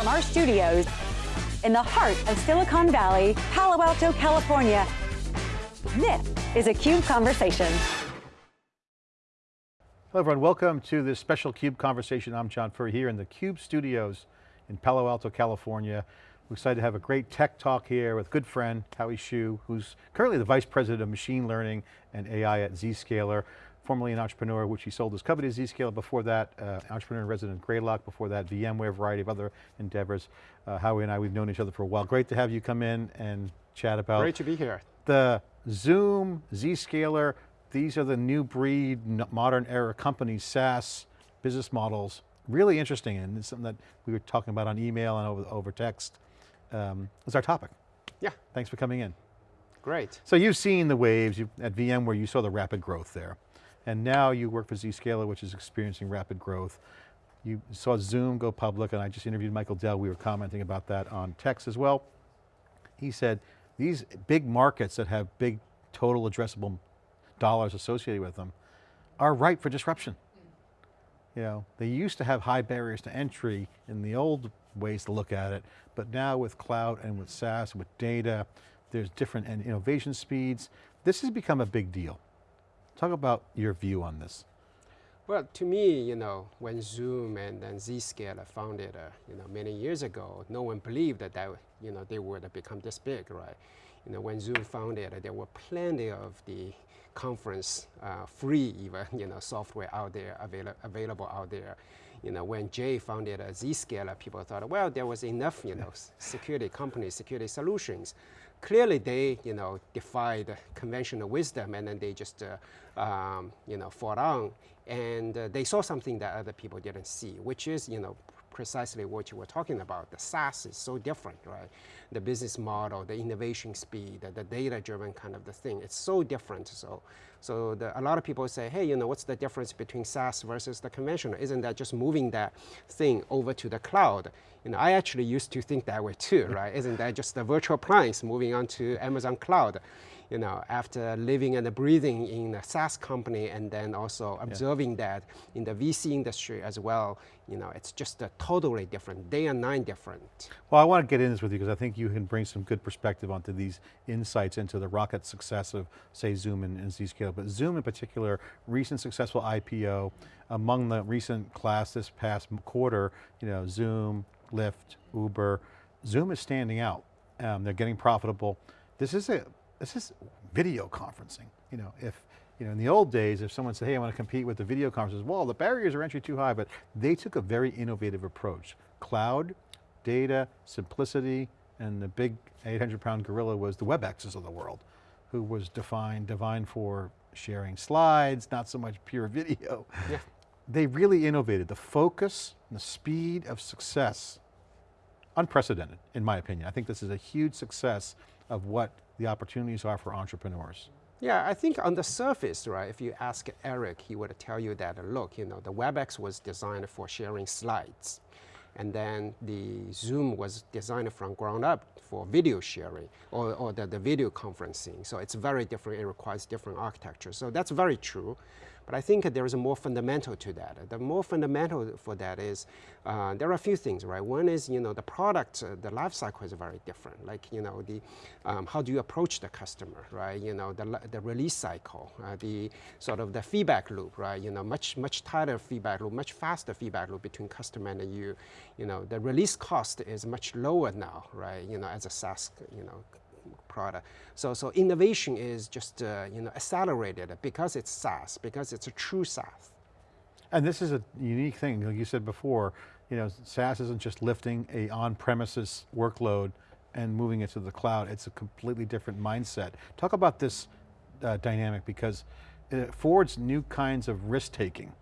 From our studios in the heart of Silicon Valley, Palo Alto, California, this is a CUBE Conversation. Hello everyone, welcome to this special CUBE conversation. I'm John Furrier here in the CUBE studios in Palo Alto, California. We're excited to have a great tech talk here with good friend, Howie Xu, who's currently the Vice President of Machine Learning and AI at Zscaler, formerly an entrepreneur, which he sold his company to Zscaler. Before that, uh, entrepreneur and resident Greylock. Before that, VMware, a variety of other endeavors. Uh, Howie and I, we've known each other for a while. Great to have you come in and chat about- Great to be here. The Zoom, Zscaler, these are the new breed, modern era companies, SaaS, business models. Really interesting and it's something that we were talking about on email and over, over text um, is our topic. Yeah. Thanks for coming in. Great. So you've seen the waves you, at VMware, you saw the rapid growth there. And now you work for Zscaler, which is experiencing rapid growth. You saw Zoom go public, and I just interviewed Michael Dell, we were commenting about that on text as well. He said, these big markets that have big total addressable dollars associated with them are ripe for disruption. You know, they used to have high barriers to entry in the old ways to look at it, but now with cloud and with SaaS, with data, there's different innovation speeds. This has become a big deal. Talk about your view on this. Well, to me, you know, when Zoom and then Zscaler founded, uh, you know, many years ago, no one believed that, that you know, they would become this big, right? You know, when Zoom founded, there were plenty of the conference uh, free even, you know, software out there, avail available out there. You know, when Jay founded a Zscaler, people thought, well, there was enough, you know, security companies, security solutions. Clearly they, you know, defied conventional wisdom and then they just, uh, um, you know, fought on. And uh, they saw something that other people didn't see, which is, you know, precisely what you were talking about. The SaaS is so different, right? The business model, the innovation speed, the, the data-driven kind of the thing, it's so different. So, so the, a lot of people say, hey, you know, what's the difference between SaaS versus the conventional? Isn't that just moving that thing over to the cloud? You know, I actually used to think that way too, right? Isn't that just the virtual appliance moving on to Amazon Cloud? You know, after living and breathing in a SaaS company and then also observing yeah. that in the VC industry as well, you know, it's just a totally different, day and night different. Well, I want to get in this with you because I think you can bring some good perspective onto these insights into the rocket success of say Zoom and, and Zscaler, but Zoom in particular, recent successful IPO, among the recent class this past quarter, you know, Zoom, Lyft, Uber, Zoom is standing out. Um, they're getting profitable. This is a this is video conferencing. You know, if, you know, in the old days, if someone said, hey, I want to compete with the video conferences, well, the barriers are entry too high, but they took a very innovative approach. Cloud, data, simplicity, and the big 800 pound gorilla was the WebExes of the world, who was defined, defined for sharing slides, not so much pure video. Yeah. They really innovated. The focus and the speed of success, unprecedented in my opinion. I think this is a huge success of what the opportunities are for entrepreneurs? Yeah, I think on the surface, right, if you ask Eric, he would tell you that, look, you know, the WebEx was designed for sharing slides. And then the Zoom was designed from ground up for video sharing or, or the, the video conferencing. So it's very different, it requires different architecture. So that's very true. But I think there is a more fundamental to that. The more fundamental for that is, uh, there are a few things, right? One is, you know, the product, uh, the life cycle is very different. Like, you know, the, um, how do you approach the customer, right? You know, the, the release cycle, uh, the sort of the feedback loop, right? You know, much, much tighter feedback loop, much faster feedback loop between customer and you. You know, the release cost is much lower now, right? You know, as a SaaS, you know, product. So, so innovation is just uh, you know, accelerated because it's SaaS, because it's a true SaaS. And this is a unique thing, like you said before, you know, SaaS isn't just lifting a on-premises workload and moving it to the cloud, it's a completely different mindset. Talk about this uh, dynamic because it affords new kinds of risk-taking.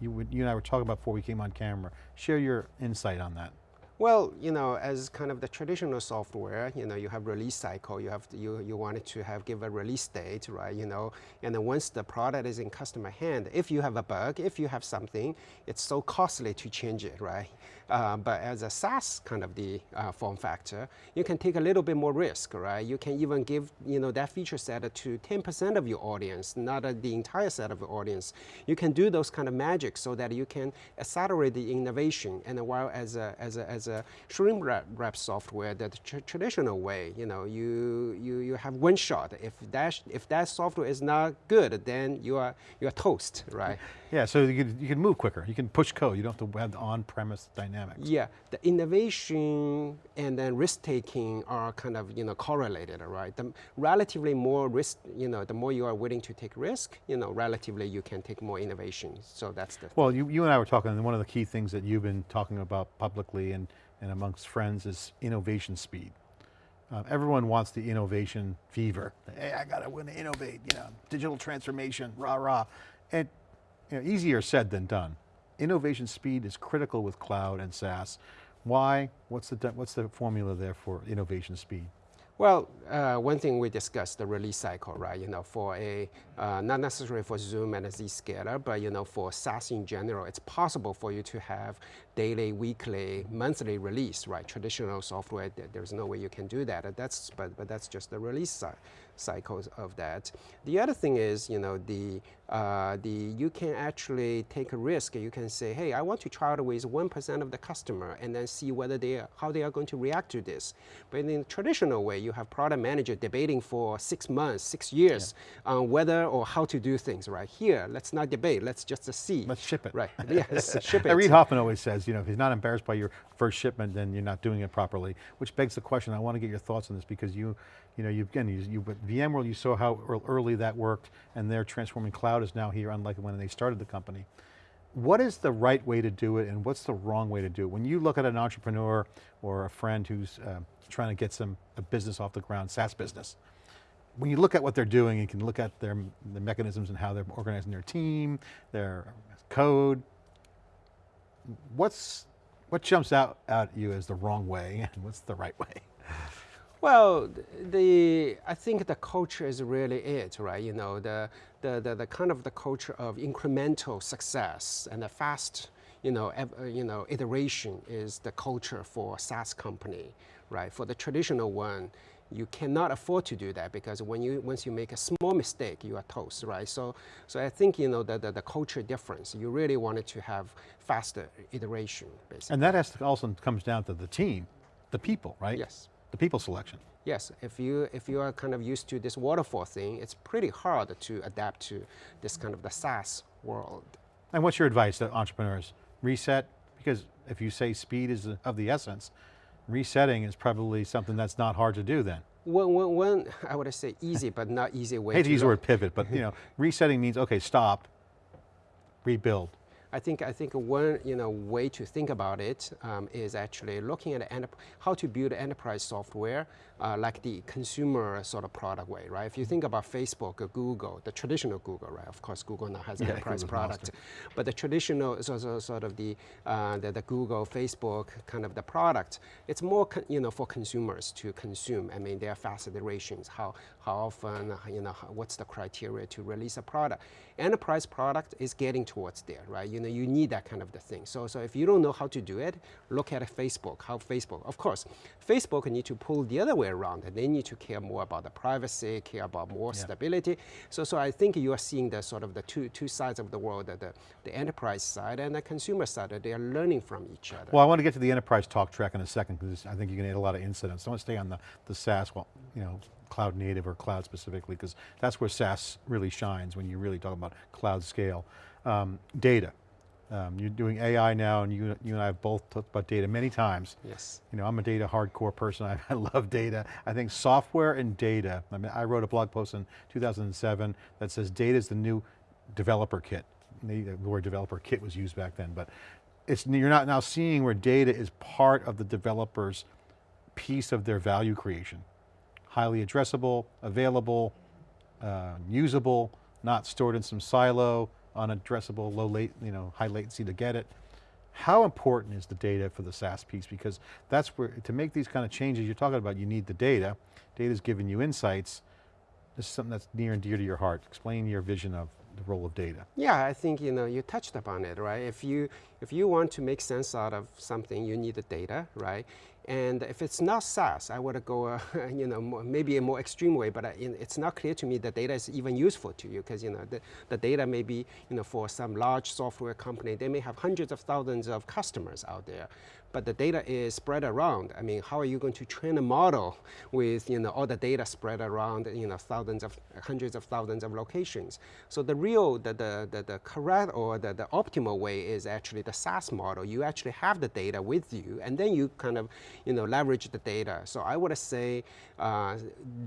You, you and I were talking about before we came on camera. Share your insight on that. Well, you know, as kind of the traditional software, you know, you have release cycle, you have to, you you wanted to have give a release date, right? You know, and then once the product is in customer hand, if you have a bug, if you have something, it's so costly to change it, right? Uh, but as a SaaS kind of the uh, form factor, you can take a little bit more risk, right? You can even give you know that feature set to 10% of your audience, not uh, the entire set of your audience. You can do those kind of magic so that you can accelerate the innovation, and while as a as a as a shrink wrap, software, the tr traditional way, you know, you, you, you have one shot. If that, if that software is not good, then you are, you are toast, right? Yeah, so you can, you can move quicker. You can push code. You don't have to have the on-premise dynamics. Yeah, the innovation and then risk-taking are kind of, you know, correlated, right? The relatively more risk, you know, the more you are willing to take risk, you know, relatively you can take more innovation. So that's the Well, you, you and I were talking, and one of the key things that you've been talking about publicly and, and amongst friends is innovation speed. Um, everyone wants the innovation fever. Hey, I got to win to innovate, you know, digital transformation, rah, rah. And you know, easier said than done. Innovation speed is critical with cloud and SaaS. Why? What's the, what's the formula there for innovation speed? Well, uh, one thing we discussed the release cycle, right? You know, for a uh, not necessarily for Zoom and a Zscaler, but you know, for SaaS in general, it's possible for you to have daily, weekly, monthly release, right? Traditional software, there's no way you can do that. That's but but that's just the release cycle cycles of that. The other thing is, you know, the, uh, the, you can actually take a risk. You can say, hey, I want to try it with 1% of the customer and then see whether they are, how they are going to react to this. But in the traditional way, you have product manager debating for six months, six years yeah. on whether or how to do things, right? Here, let's not debate, let's just see. Let's ship it. Right, yes, ship it. Reid Hoffman always says, you know, if he's not embarrassed by your first shipment, then you're not doing it properly, which begs the question, I want to get your thoughts on this because you, you know, you again, you, you but VMworld, you saw how early that worked, and their transforming cloud is now here, unlike when they started the company. What is the right way to do it, and what's the wrong way to do it? When you look at an entrepreneur or a friend who's uh, trying to get some a business off the ground, SaaS business, when you look at what they're doing, you can look at their the mechanisms and how they're organizing their team, their code. What's what jumps out at you as the wrong way, and what's the right way? Well, the I think the culture is really it, right? You know, the, the, the, the kind of the culture of incremental success and the fast, you know, uh, you know, iteration is the culture for SaaS company, right? For the traditional one, you cannot afford to do that because when you once you make a small mistake, you are toast, right? So, so I think you know the, the, the culture difference. You really wanted to have faster iteration, basically. And that has to also comes down to the team, the people, right? Yes the people selection. Yes, if you, if you are kind of used to this waterfall thing, it's pretty hard to adapt to this kind of the SaaS world. And what's your advice to entrepreneurs? Reset, because if you say speed is of the essence, resetting is probably something that's not hard to do then. One, one, one I would say easy, but not easy way I hate to, use the word pivot, but you know, resetting means, okay, stop, rebuild. I think I think one you know way to think about it um, is actually looking at how to build enterprise software uh, like the consumer sort of product way, right? If you think about Facebook or Google, the traditional Google, right? Of course, Google now has yeah, enterprise product, but the traditional so, so sort of the, uh, the, the Google, Facebook kind of the product, it's more you know for consumers to consume. I mean, there are fast iterations. How how often you know what's the criteria to release a product? Enterprise product is getting towards there, right? You know, you need that kind of the thing. So, so if you don't know how to do it, look at Facebook, how Facebook, of course, Facebook need to pull the other way around. And they need to care more about the privacy, care about more yeah. stability. So, so I think you are seeing the sort of the two, two sides of the world, the, the enterprise side and the consumer side, they are learning from each other. Well, I want to get to the enterprise talk track in a second because I think you're going to add a lot of incidents. I want to stay on the, the SaaS, well, you know, cloud native or cloud specifically, because that's where SaaS really shines when you really talk about cloud scale. Um, data, um, you're doing AI now and you, you and I have both talked about data many times. Yes. You know, I'm a data hardcore person, I, I love data. I think software and data, I mean, I wrote a blog post in 2007 that says data is the new developer kit. The word developer kit was used back then, but it's, you're not now seeing where data is part of the developer's piece of their value creation. Highly addressable, available, uh, usable, not stored in some silo, unaddressable, low late, you know, high latency to get it. How important is the data for the SaaS piece? Because that's where, to make these kind of changes you're talking about, you need the data. Data's giving you insights. This is something that's near and dear to your heart. Explain your vision of the role of data. Yeah, I think you know you touched upon it, right? If you If you want to make sense out of something, you need the data, right? And if it's not SaaS, I would go, uh, you know, more, maybe a more extreme way, but uh, it's not clear to me that data is even useful to you because, you know, the, the data may be, you know, for some large software company, they may have hundreds of thousands of customers out there but the data is spread around. I mean, how are you going to train a model with you know, all the data spread around you know, thousands of, hundreds of thousands of locations? So the real, the, the, the, the correct or the, the optimal way is actually the SaaS model. You actually have the data with you and then you kind of you know, leverage the data. So I would say uh,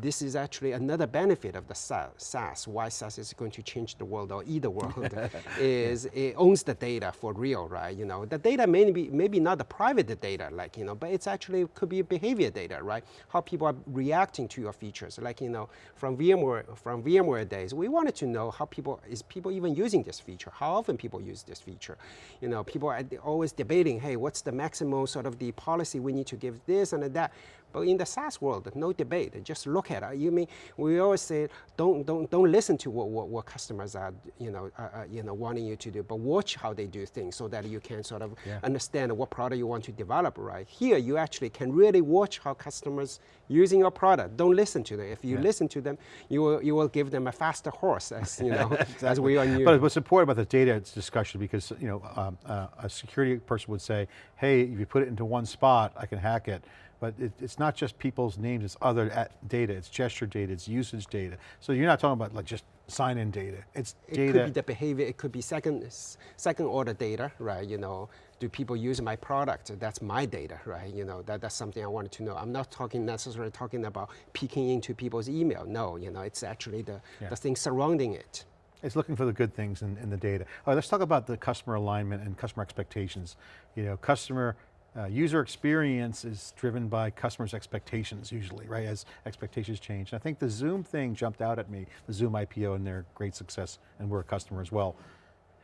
this is actually another benefit of the SaaS. Why SaaS is going to change the world or either world is it owns the data for real, right? You know, the data may be maybe not the private private data, like, you know, but it's actually could be behavior data, right? How people are reacting to your features. Like, you know, from VMware, from VMware days, we wanted to know how people, is people even using this feature? How often people use this feature? You know, people are always debating, hey, what's the maximum sort of the policy we need to give this and that? But in the SaaS world, no debate. Just look at it. You mean we always say don't don't don't listen to what, what, what customers are you know uh, you know wanting you to do, but watch how they do things so that you can sort of yeah. understand what product you want to develop. Right here, you actually can really watch how customers using your product. Don't listen to them. If you yeah. listen to them, you will you will give them a faster horse, as you know, exactly. as we are new. But what's important about the data discussion because you know um, uh, a security person would say, hey, if you put it into one spot, I can hack it but it, it's not just people's names, it's other data, it's gesture data, it's usage data. So you're not talking about like just sign-in data, it's it data. It could be the behavior, it could be second, second order data, right? You know, do people use my product? That's my data, right? You know, that, that's something I wanted to know. I'm not talking necessarily talking about peeking into people's email. No, you know, it's actually the, yeah. the thing surrounding it. It's looking for the good things in, in the data. All right, let's talk about the customer alignment and customer expectations. You know, customer uh, user experience is driven by customers' expectations usually, right, as expectations change. And I think the Zoom thing jumped out at me, the Zoom IPO and their great success, and we're a customer as well,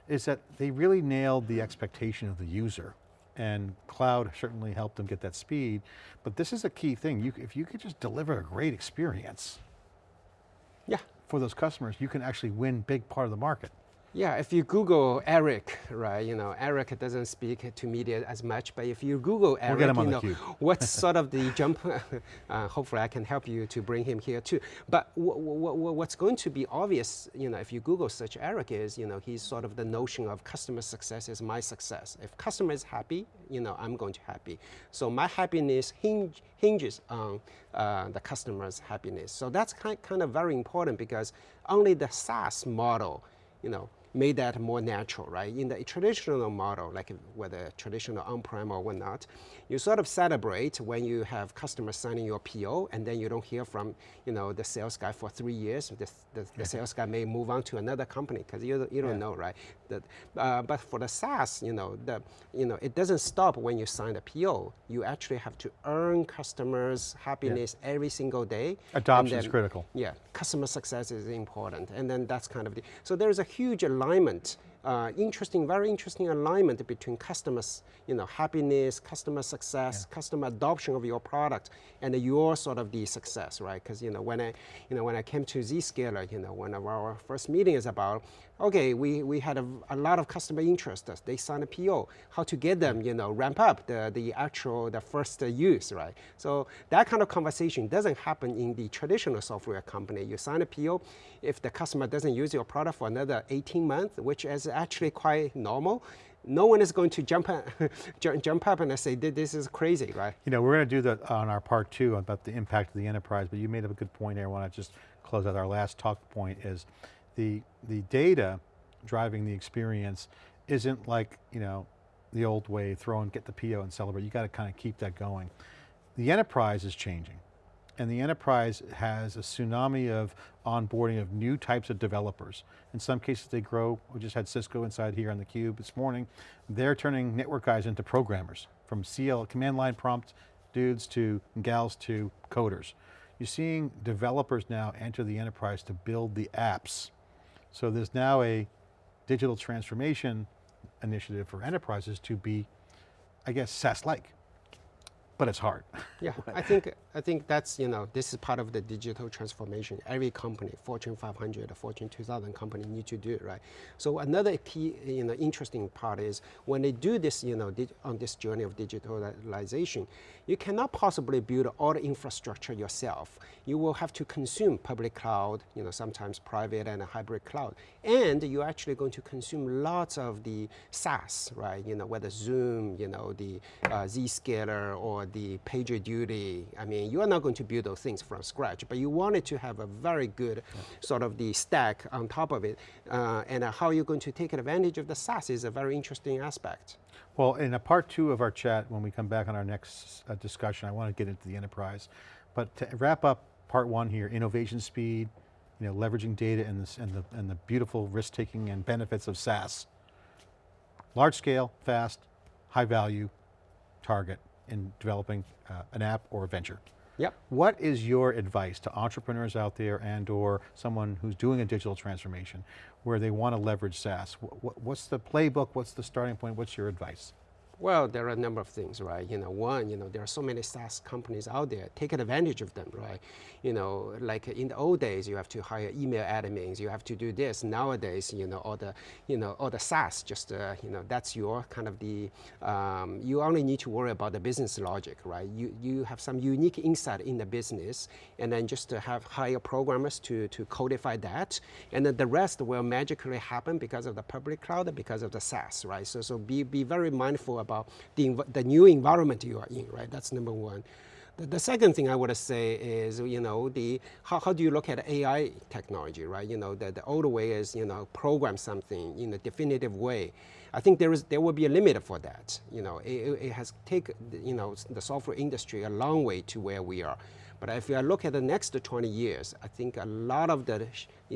is that they really nailed the expectation of the user. And cloud certainly helped them get that speed, but this is a key thing. You, if you could just deliver a great experience yeah. for those customers, you can actually win big part of the market. Yeah, if you Google Eric, right, you know, Eric doesn't speak to media as much, but if you Google Eric, we'll you know, what's sort of the jump, uh, hopefully I can help you to bring him here too. But what's going to be obvious, you know, if you Google search Eric is, you know, he's sort of the notion of customer success is my success. If customer is happy, you know, I'm going to happy. So my happiness hinge, hinges on uh, the customer's happiness. So that's kind, kind of very important because only the SaaS model, you know, made that more natural, right? In the traditional model, like whether traditional on-prem or whatnot, you sort of celebrate when you have customers signing your PO and then you don't hear from, you know, the sales guy for three years. The, the, the sales guy may move on to another company because you, you don't yeah. know, right? That, uh, but for the SaaS, you know, the, you know, it doesn't stop when you sign the PO. You actually have to earn customers' happiness yeah. every single day. Adoption is critical. Yeah, customer success is important. And then that's kind of the, so there's a huge alignment uh, interesting, very interesting alignment between customers, you know, happiness, customer success, yeah. customer adoption of your product, and your sort of the success, right? Because you know, when I, you know, when I came to Zscaler, you know, one of our first meeting is about, okay, we, we had a, a lot of customer interest. They signed a PO. How to get them, you know, ramp up the the actual the first use, right? So that kind of conversation doesn't happen in the traditional software company. You sign a PO, if the customer doesn't use your product for another 18 months, which is actually quite normal, no one is going to jump, up, jump up and say, this is crazy, right? You know, we're going to do that on our part two about the impact of the enterprise, but you made up a good point here. I want to just close out our last talk point is the, the data driving the experience isn't like, you know, the old way, throw and get the PO and celebrate. You got to kind of keep that going. The enterprise is changing and the enterprise has a tsunami of onboarding of new types of developers. In some cases they grow, we just had Cisco inside here on the cube this morning. They're turning network guys into programmers, from CL, command line prompt dudes to gals to coders. You're seeing developers now enter the enterprise to build the apps. So there's now a digital transformation initiative for enterprises to be, I guess, SaaS-like but it's hard. Yeah, I think I think that's you know this is part of the digital transformation. Every company, Fortune 500, Fortune 2000 company need to do right? So another key you know interesting part is when they do this you know on this journey of digitalization, you cannot possibly build all the infrastructure yourself. You will have to consume public cloud, you know sometimes private and hybrid cloud, and you're actually going to consume lots of the SaaS, right? You know whether Zoom, you know the uh, Zscaler or the PagerDuty. I mean, you are not going to build those things from scratch, but you wanted to have a very good yeah. sort of the stack on top of it. Uh, and uh, how you're going to take advantage of the SaaS is a very interesting aspect. Well, in a part two of our chat, when we come back on our next uh, discussion, I want to get into the enterprise. But to wrap up part one here, innovation speed, you know, leveraging data and, this, and, the, and the beautiful risk-taking and benefits of SaaS. Large scale, fast, high value, target in developing uh, an app or a venture. Yep. What is your advice to entrepreneurs out there and or someone who's doing a digital transformation where they want to leverage SaaS? What's the playbook? What's the starting point? What's your advice? Well, there are a number of things, right? You know, one, you know, there are so many SaaS companies out there. Take advantage of them, right? You know, like in the old days, you have to hire email admins. You have to do this. Nowadays, you know, all the, you know, all the SaaS, just, uh, you know, that's your kind of the, um, you only need to worry about the business logic, right? You, you have some unique insight in the business, and then just to have hire programmers to, to codify that, and then the rest will magically happen because of the public cloud, because of the SaaS, right? So, so be, be very mindful about about the, the new environment you are in, right? That's number one. The, second thing I would say is, you know, the, how, how do you look at AI technology, right? You know, the, the old way is, you know, program something in a definitive way. I think there is there will be a limit for that. You know, it, it has taken you know the software industry a long way to where we are. But if you look at the next 20 years, I think a lot of the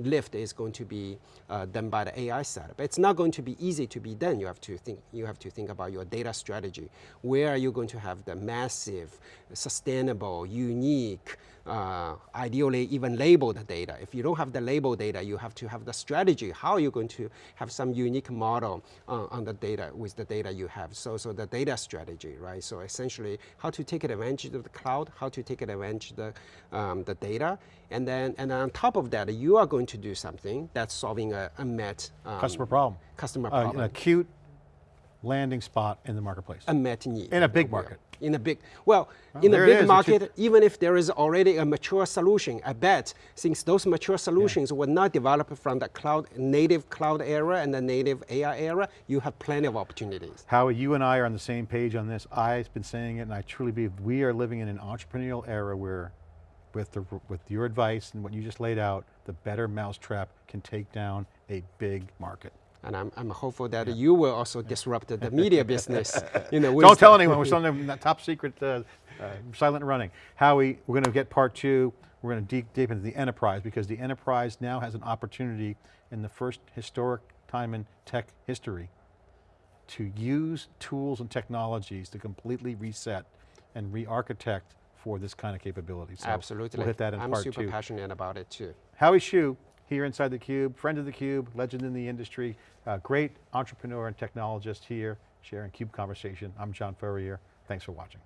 lift is going to be uh, done by the AI. But it's not going to be easy to be done. You have to think, you have to think about your data strategy. Where are you going to have the massive, sustainable, unique, uh, ideally even labeled data. If you don't have the labeled data, you have to have the strategy. How are you going to have some unique model uh, on the data with the data you have? So, so the data strategy, right? So essentially, how to take advantage of the cloud, how to take advantage of the, um, the data, and then, and on top of that, you are going to do something that's solving a met um, customer problem. Customer problem. Uh, an acute landing spot in the marketplace. Unmet need. In a big market. In a big, well, well in a big market, even if there is already a mature solution, I bet since those mature solutions yeah. were not developed from the cloud, native cloud era and the native AI era, you have plenty of opportunities. Howie, you and I are on the same page on this. I've been saying it and I truly believe we are living in an entrepreneurial era where with, the, with your advice and what you just laid out, the better mousetrap can take down a big market. And I'm, I'm hopeful that yeah. you will also disrupt the media business. You know, Don't tell anyone, we're still in that top secret, uh, uh, silent running. Howie, we're going to get part two. We're going to deep, deep into the enterprise because the enterprise now has an opportunity in the first historic time in tech history to use tools and technologies to completely reset and re-architect for this kind of capability. So Absolutely. We'll hit that in I'm part super passionate about it too. Howie Xu, here inside theCUBE, friend of theCUBE, legend in the industry, uh, great entrepreneur and technologist here, sharing CUBE conversation. I'm John Furrier, thanks for watching.